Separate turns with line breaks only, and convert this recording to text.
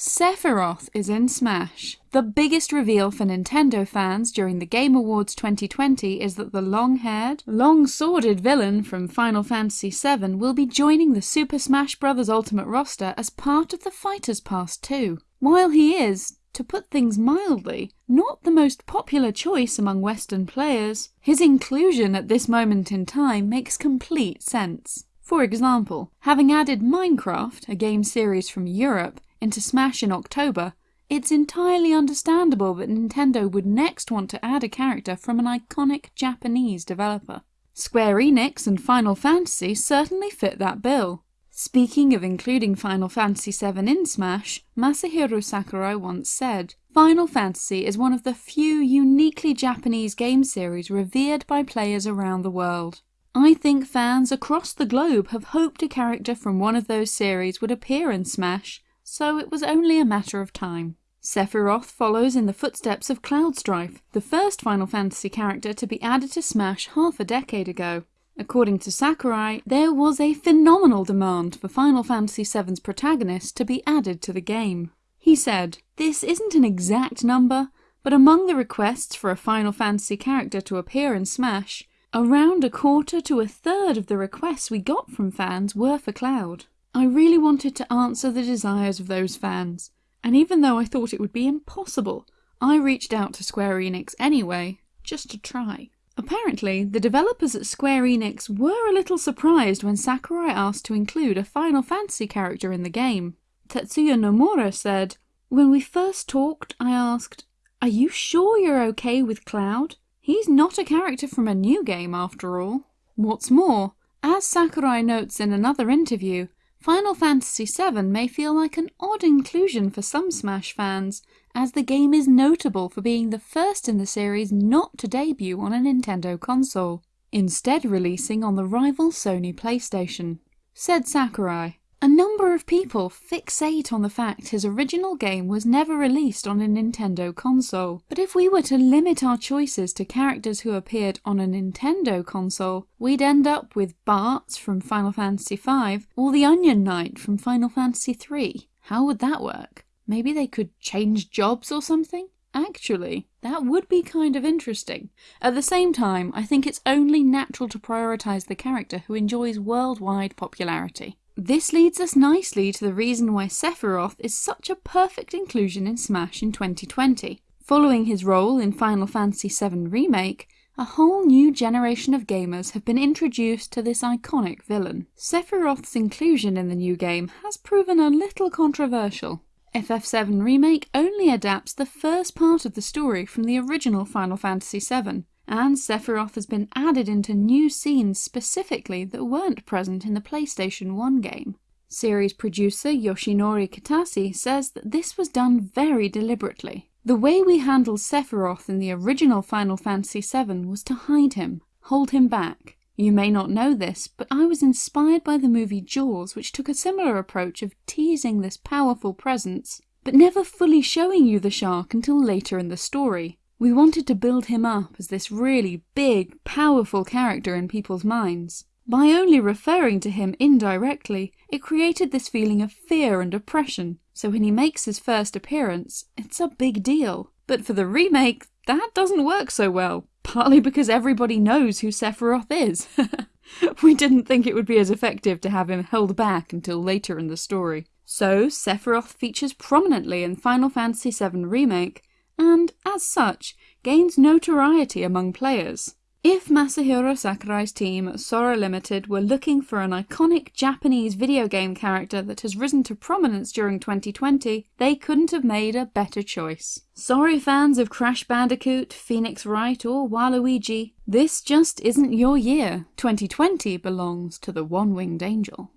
Sephiroth is in Smash. The biggest reveal for Nintendo fans during the Game Awards 2020 is that the long-haired, long-sworded villain from Final Fantasy VII will be joining the Super Smash Bros. Ultimate roster as part of the Fighters Pass 2. While he is, to put things mildly, not the most popular choice among Western players, his inclusion at this moment in time makes complete sense. For example, having added Minecraft, a game series from Europe, into Smash in October, it's entirely understandable that Nintendo would next want to add a character from an iconic Japanese developer. Square Enix and Final Fantasy certainly fit that bill. Speaking of including Final Fantasy VII in Smash, Masahiro Sakurai once said, Final Fantasy is one of the few uniquely Japanese game series revered by players around the world. I think fans across the globe have hoped a character from one of those series would appear in Smash, so it was only a matter of time. Sephiroth follows in the footsteps of Cloud Strife, the first Final Fantasy character to be added to Smash half a decade ago. According to Sakurai, there was a phenomenal demand for Final Fantasy VII's protagonist to be added to the game. He said, This isn't an exact number, but among the requests for a Final Fantasy character to appear in Smash, around a quarter to a third of the requests we got from fans were for Cloud. I really wanted to answer the desires of those fans, and even though I thought it would be impossible, I reached out to Square Enix anyway, just to try. Apparently, the developers at Square Enix were a little surprised when Sakurai asked to include a Final Fantasy character in the game. Tetsuya Nomura said, When we first talked, I asked, Are you sure you're okay with Cloud? He's not a character from a new game after all. What's more, as Sakurai notes in another interview, Final Fantasy VII may feel like an odd inclusion for some Smash fans, as the game is notable for being the first in the series not to debut on a Nintendo console, instead releasing on the rival Sony PlayStation. Said Sakurai, a number of people fixate on the fact his original game was never released on a Nintendo console, but if we were to limit our choices to characters who appeared on a Nintendo console, we'd end up with Bartz from Final Fantasy V or the Onion Knight from Final Fantasy III. How would that work? Maybe they could change jobs or something? Actually, that would be kind of interesting. At the same time, I think it's only natural to prioritise the character who enjoys worldwide popularity. This leads us nicely to the reason why Sephiroth is such a perfect inclusion in Smash in 2020. Following his role in Final Fantasy VII Remake, a whole new generation of gamers have been introduced to this iconic villain. Sephiroth's inclusion in the new game has proven a little controversial. FF7 Remake only adapts the first part of the story from the original Final Fantasy VII, and Sephiroth has been added into new scenes specifically that weren't present in the PlayStation 1 game. Series producer Yoshinori Kitase says that this was done very deliberately. The way we handled Sephiroth in the original Final Fantasy VII was to hide him, hold him back. You may not know this, but I was inspired by the movie Jaws which took a similar approach of teasing this powerful presence, but never fully showing you the shark until later in the story. We wanted to build him up as this really big, powerful character in people's minds. By only referring to him indirectly, it created this feeling of fear and oppression, so when he makes his first appearance, it's a big deal. But for the remake, that doesn't work so well, partly because everybody knows who Sephiroth is. we didn't think it would be as effective to have him held back until later in the story. So Sephiroth features prominently in Final Fantasy VII Remake, and, as such, gains notoriety among players. If Masahiro Sakurai's team, Sora Limited, were looking for an iconic Japanese video game character that has risen to prominence during 2020, they couldn't have made a better choice. Sorry fans of Crash Bandicoot, Phoenix Wright or Waluigi, this just isn't your year. 2020 belongs to the One-Winged Angel.